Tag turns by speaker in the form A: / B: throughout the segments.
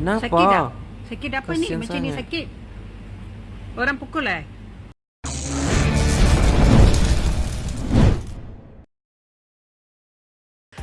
A: Kenapa?
B: Sakit tak? Sakit apa ni?
A: Kasihan
B: Macam ni
A: sangat.
B: sakit. Orang pukul eh?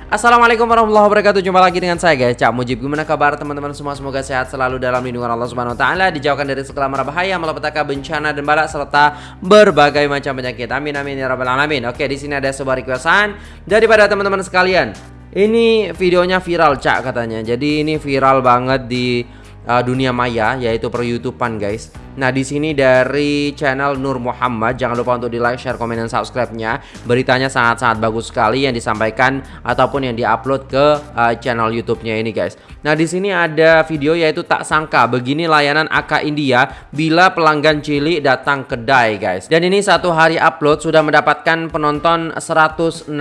A: Assalamualaikum warahmatullahi wabarakatuh Jumpa lagi dengan saya guys Cak Mujib Gimana kabar teman-teman semua Semoga sehat selalu dalam lindungan Allah Subhanahu Wa Taala Dijauhkan dari segala mara bahaya Malapetaka bencana dan balak Serta berbagai macam penyakit Amin amin ya rabbal alamin Oke di sini ada sebuah requestan Daripada teman-teman sekalian Ini videonya viral Cak katanya Jadi ini viral banget di uh, dunia maya yaitu per YouTubean guys. Nah di sini dari channel Nur Muhammad jangan lupa untuk di like, share, komen dan subscribe-nya. Beritanya sangat-sangat bagus sekali yang disampaikan ataupun yang diupload ke uh, channel YouTube-nya ini guys. Nah di sini ada video yaitu tak sangka begini layanan AK India bila pelanggan cilik datang kedai guys. Dan ini satu hari upload sudah mendapatkan penonton 169.000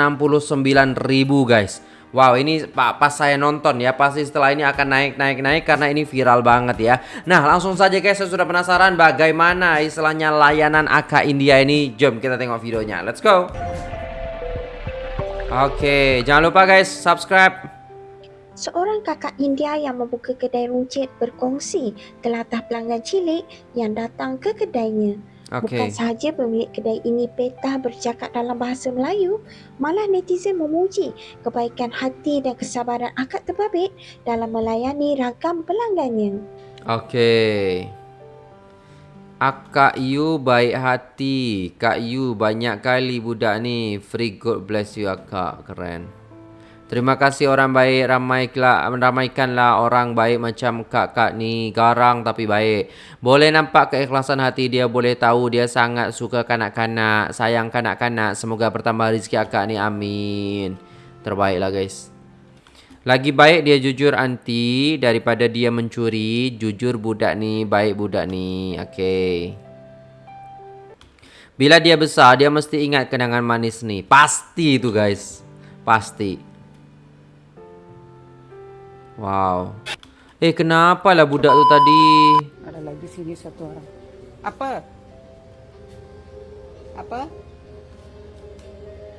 A: guys. Wow ini pas saya nonton ya pasti setelah ini akan naik naik naik karena ini viral banget ya. Nah langsung saja guys saya sudah penasaran bagaimana istilahnya layanan AK India ini. Jom kita tengok videonya. Let's go. Oke jangan lupa guys subscribe.
C: Seorang kakak India yang membuka kedai runcit berkongsi telatah pelanggan cilik yang datang ke kedainya.
A: Oke.
C: Bukan sahaja pemilik kedai ini petah bercakap dalam bahasa Melayu, malah netizen memuji kebaikan hati dan kesabaran akak terbabit dalam melayani ragam pelanggannya.
A: Oke. Akak Yu baik hati. Kak Yu banyak kali budak ni. Free God bless you akak. Keren. Terima kasih orang baik ramaikanlah ramaikanlah orang baik macam kak-kak ni garang tapi baik. Boleh nampak keikhlasan hati dia boleh tahu dia sangat suka kanak-kanak, sayang kanak-kanak. Semoga bertambah rezeki akak ni amin. Terbaiklah guys. Lagi baik dia jujur anti daripada dia mencuri. Jujur budak ni, baik budak ni. Okey. Bila dia besar, dia mesti ingat kenangan manis ni. Pasti itu guys. Pasti. Wow. Eh kenapa lah budak tu tadi?
B: Ada lagi sini satu orang. Apa? Apa?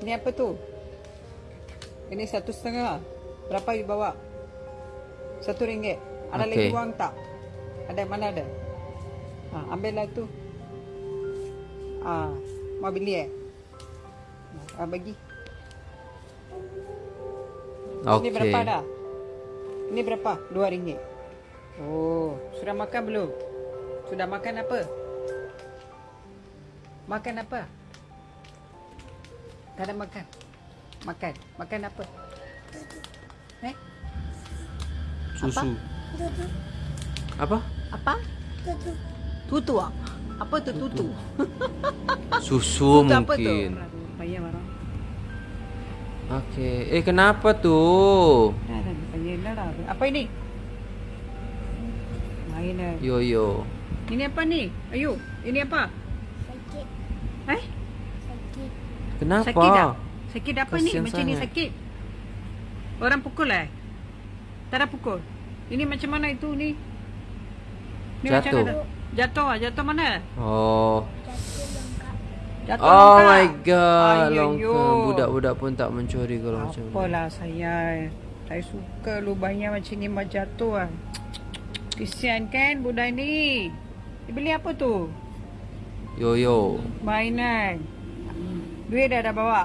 B: Ini apa tu? Ini satu setengah. Berapa you bawa? Satu ringgit. Ada
A: Okey.
B: lagi uang tak? Ada mana ada? Ha, ambillah tu. Ah, mau beli eh? Ah, bagi. Ini berapa dah? Ini berapa? Dua ringgit. Oh, sudah makan belum? Sudah makan apa? Makan apa? Tak ada makan. Makan. Makan apa? Eh?
A: Susu. Apa?
B: Apa? Tutu ah. Apa tu tutu?
A: Susu
B: Tutu apa tu?
A: mungkin.
B: Payah marah.
A: Okey. Eh kenapa tu?
B: Lah. Apa ini? Main eh.
A: Yo yo.
B: Ini apa ni? Ayu, ini apa?
C: Sakit,
B: Eh?
C: sakit.
A: Kenapa?
B: Sakit tak? Sakit apa ni?
A: Kasihan
B: Macam ni
A: sangat.
B: sakit. Orang pukul eh? Tak ada pukul. Ini macam mana itu ni? Ni macam
A: Jatuh.
B: mana? Jatuh ah, jatuh mana?
A: Oh.
B: Jatuh
A: Oh
B: longkang.
A: my god,
B: Ayuh,
A: longkang. Budak-budak pun tak mencuri kalau macam ni.
B: Apalah saya. Saya suka lubangnya macam ni mau jatuh ah. Kesian kan budak ni. Dia beli apa tu?
A: Yo yo.
B: Mainan. Duit dah dah bawa.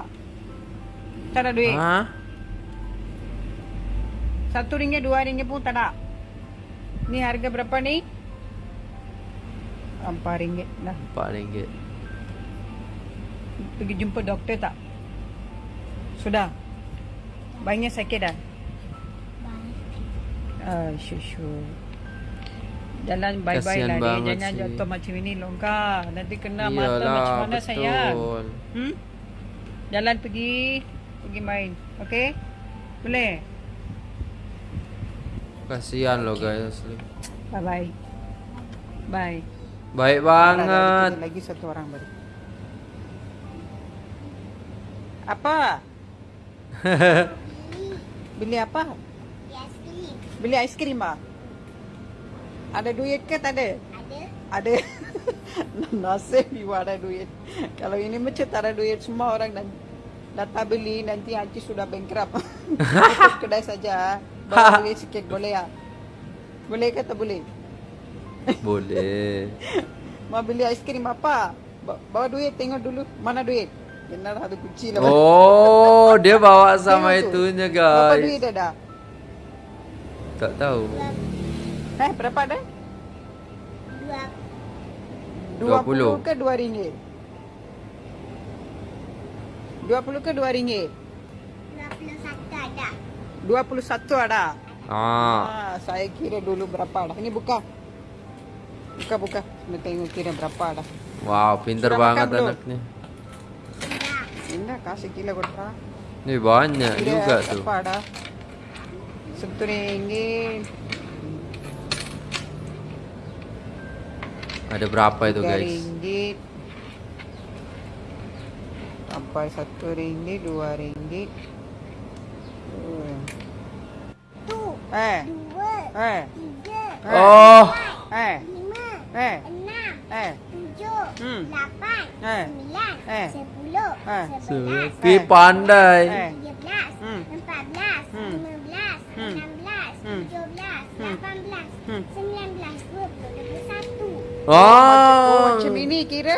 B: Tak ada duit.
A: Ha?
B: Satu ringgit, dua ringgit pun tak ada. Ni harga berapa ni? Empat ringgit lah.
A: Empat ringgit.
B: Pergi jumpa doktor tak? Sudah? Banyak sakit dah? Ah. Jalan bye-bye lah dia. Jangan
A: sih.
B: jatuh macam ini longkar. Nanti kena mata
A: Iyalah,
B: macam mana
A: betul.
B: sayang? Hmm? Jalan pergi. Pergi main. Okey? Boleh?
A: Kasihan loh guys.
B: Bye-bye. Bye.
A: Baik
B: ada
A: banget.
B: Lagi satu orang baru. Apa? Beli apa? Beli aiskrim ah. Ada duit ke tak ada? Ada. Ada. Nasib you ada duit. Kalau ini macam tak ada duit semua orang dan datang beli nanti Haji sudah bankrupt. Kedai saja. Bawa duit sikit boleh ya? Boleh ke tak boleh?
A: Boleh.
B: Mau beli aiskrim apa? Ba- Bawa duit tengok dulu. Mana duit? Benar ada kunci lah.
A: Oh, dia bawa sama itunya
B: Berapa duit
A: guys.
B: ada?
A: tak tahu.
B: Eh, berapa dah?
A: Dua puluh
B: ke dua ringgit? 20 ke dua ringgit? 21 ada. 21 ada?
A: Ah.
B: ah. Saya kira dulu berapa dah. Ini buka. Buka, buka. Kita tengok kira berapa dah.
A: Wow, pintar
B: Sudah
A: banget anaknya.
B: Indah, kasih kira berapa?
A: Ini banyak
B: kira
A: juga tuh.
B: dah? 70
A: ada berapa itu guys?
B: Ringgit. Sampai satu ringgit dua ringgit. Tuh eh. Dua, eh.
A: tiga,
B: eh. oh. Eh. lima eh. enam eh. tujuh
D: hmm. delapan
B: eh,
D: sembilan
B: eh,
D: sepuluh
B: eh.
D: sepuluh pandai. Eh.
B: Oh,
A: Oh,
B: macam ini kira.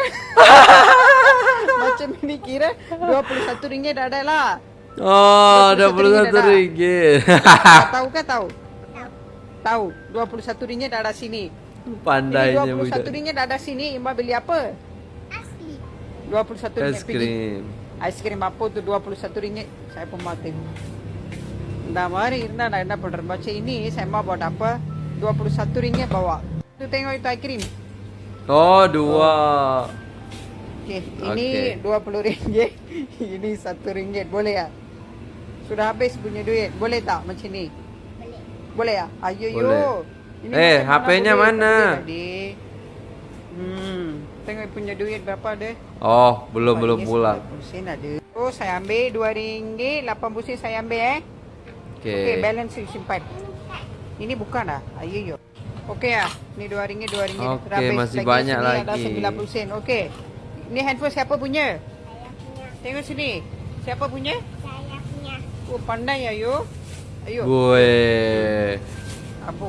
B: macam ini kira 21 ringgit dah ada lah.
A: Oh,
B: 21
A: 21 ringgit.
B: Tahu ke tahu? Tahu. 21 ringgit dah ada sini. Ini
A: Pandainya
B: 21
A: budak.
B: ringgit dah ada sini. Ima beli apa?
D: Asli.
B: 21 ringgit.
A: Es krim.
B: Aiskrim apa tu 21 ringgit? Saya pun mau tengok. Dah mari, dah dah dah pada baca ini saya mau buat apa? 21 ringgit bawa. Tu tengok itu aiskrim.
A: Oh, dua.
B: Okey, ini 20 ringgit. ini 1 ringgit. Boleh ya? Sudah habis punya duit. Boleh tak macam ni?
D: Boleh.
B: Boleh ya? Ayo yo.
A: Eh, HP-nya mana?
B: Tadi. Hmm, tengok punya duit berapa ada?
A: Oh, belum belum pulang.
B: 90 sen ada. Oh, saya ambil 2 ringgit, 80 sen saya ambil eh.
A: Oke.
B: Okey, balance simpan. Ini bukan dah. Ayo yo. Okey ya. Ni 2 ringgit, 2 ringgit.
A: Okey, masih
B: Lagi
A: banyak
B: sini Ada
A: lagi.
B: 90 sen. Okey. Ni handphone siapa punya?
D: Saya punya.
B: Tengok sini. Siapa punya?
D: Saya punya.
B: Oh, pandai ya yo. Ayo.
A: Gue.
B: Apa?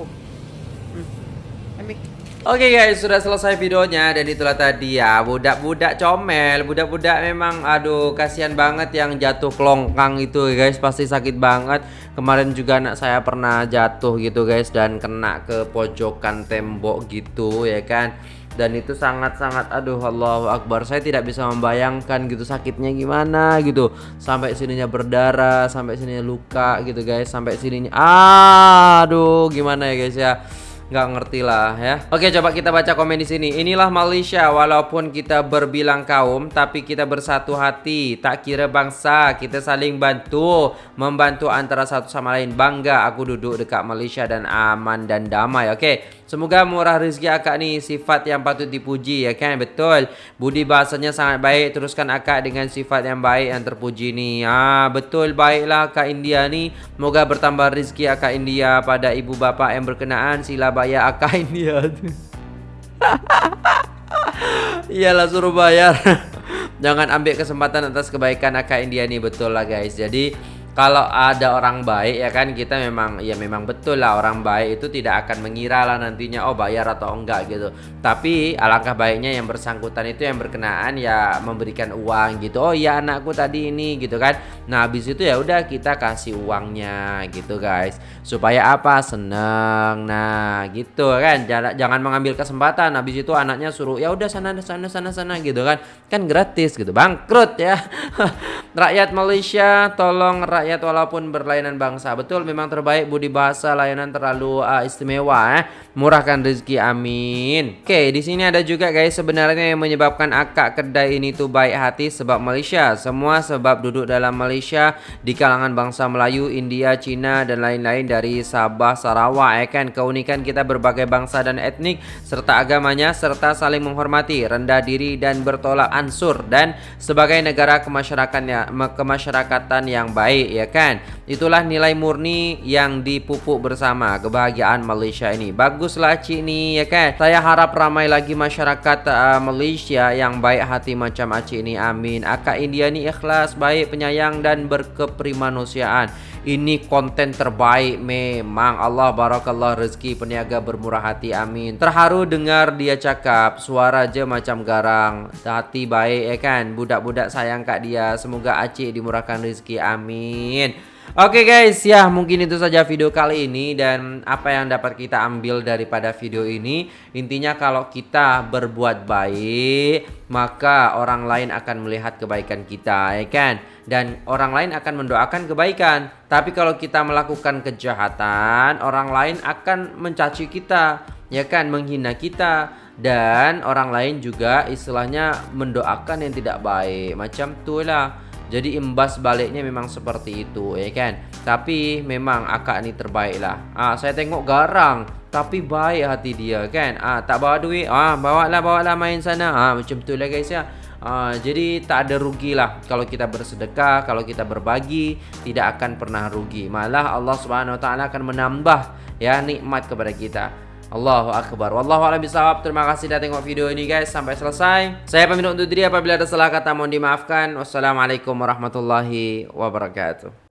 A: Oke guys, sudah selesai videonya dan itulah tadi ya budak-budak comel, budak-budak memang aduh kasihan banget yang jatuh kelongkang itu guys, pasti sakit banget. Kemarin juga anak saya pernah jatuh gitu guys dan kena ke pojokan tembok gitu ya kan. Dan itu sangat-sangat aduh Allahu Akbar Saya tidak bisa membayangkan gitu sakitnya gimana gitu Sampai sininya berdarah Sampai sininya luka gitu guys Sampai sininya Aduh gimana ya guys ya nggak ngerti lah ya. Oke, coba kita baca komen di sini. Inilah Malaysia walaupun kita berbilang kaum tapi kita bersatu hati, tak kira bangsa, kita saling bantu, membantu antara satu sama lain. Bangga aku duduk dekat Malaysia dan aman dan damai. Oke. Semoga murah rezeki akak ni sifat yang patut dipuji ya kan betul. Budi bahasanya sangat baik. Teruskan akak dengan sifat yang baik yang terpuji ni. Ah betul baiklah akak India ni. Moga bertambah rezeki akak India pada ibu bapa yang berkenaan sila bayar akak India tu. Iyalah suruh bayar. Jangan ambil kesempatan atas kebaikan akak India ni betul lah guys. Jadi kalau ada orang baik ya kan kita memang ya memang betul lah orang baik itu tidak akan mengira lah nantinya oh bayar atau enggak gitu. Tapi alangkah baiknya yang bersangkutan itu yang berkenaan ya memberikan uang gitu. Oh iya anakku tadi ini gitu kan. Nah habis itu ya udah kita kasih uangnya gitu guys. Supaya apa? Seneng. Nah gitu kan. Jangan jangan mengambil kesempatan habis itu anaknya suruh ya udah sana sana sana sana gitu kan. Kan gratis gitu. Bangkrut ya. Rakyat Malaysia tolong rakyat walaupun berlainan bangsa. Betul memang terbaik budi bahasa layanan terlalu uh, istimewa eh. Murahkan rezeki amin. Oke, di sini ada juga guys sebenarnya yang menyebabkan akak kedai ini tuh baik hati sebab Malaysia. Semua sebab duduk dalam Malaysia di kalangan bangsa Melayu, India, Cina dan lain-lain dari Sabah, Sarawak ya kan. Keunikan kita berbagai bangsa dan etnik serta agamanya serta saling menghormati, rendah diri dan bertolak ansur dan sebagai negara kemasyarakatan yang baik ya kan. Itulah nilai murni yang dipupuk bersama kebahagiaan Malaysia ini. Baguslah Cik ni ya kan. Saya harap ramai lagi masyarakat uh, Malaysia yang baik hati macam Acik ni. Amin. Akak India ni ikhlas, baik, penyayang dan berkeprimanusiaan. Ini konten terbaik memang Allah barakallah rezeki peniaga bermurah hati amin. Terharu dengar dia cakap Suara aja macam garang. Hati baik ya kan? Budak-budak sayang kat dia Semoga Acik dimurahkan rezeki amin Oke okay guys, ya mungkin itu saja video kali ini dan apa yang dapat kita ambil daripada video ini. Intinya kalau kita berbuat baik, maka orang lain akan melihat kebaikan kita, ya kan? Dan orang lain akan mendoakan kebaikan. Tapi kalau kita melakukan kejahatan, orang lain akan mencaci kita, ya kan? Menghina kita. Dan orang lain juga istilahnya mendoakan yang tidak baik. Macam itulah jadi imbas baliknya memang seperti itu ya kan? Tapi memang akak ni terbaik lah. Ah, Saya tengok garang Tapi baik hati dia kan? Ah, Tak bawa duit ah, Bawa lah bawa lah main sana. Ah, Macam tu lah guys ya. Ah, Jadi tak ada rugi lah Kalau kita bersedekah Kalau kita berbagi Tidak akan pernah rugi. Malah Allah subhanahu wa ta'ala akan menambah Ya nikmat kepada kita Allahu Akbar. Wallahu a'lam bishawab. Terima kasih sudah tengok video ini guys. Sampai selesai. Saya pamit untuk diri apabila ada salah kata mohon dimaafkan. Wassalamualaikum warahmatullahi wabarakatuh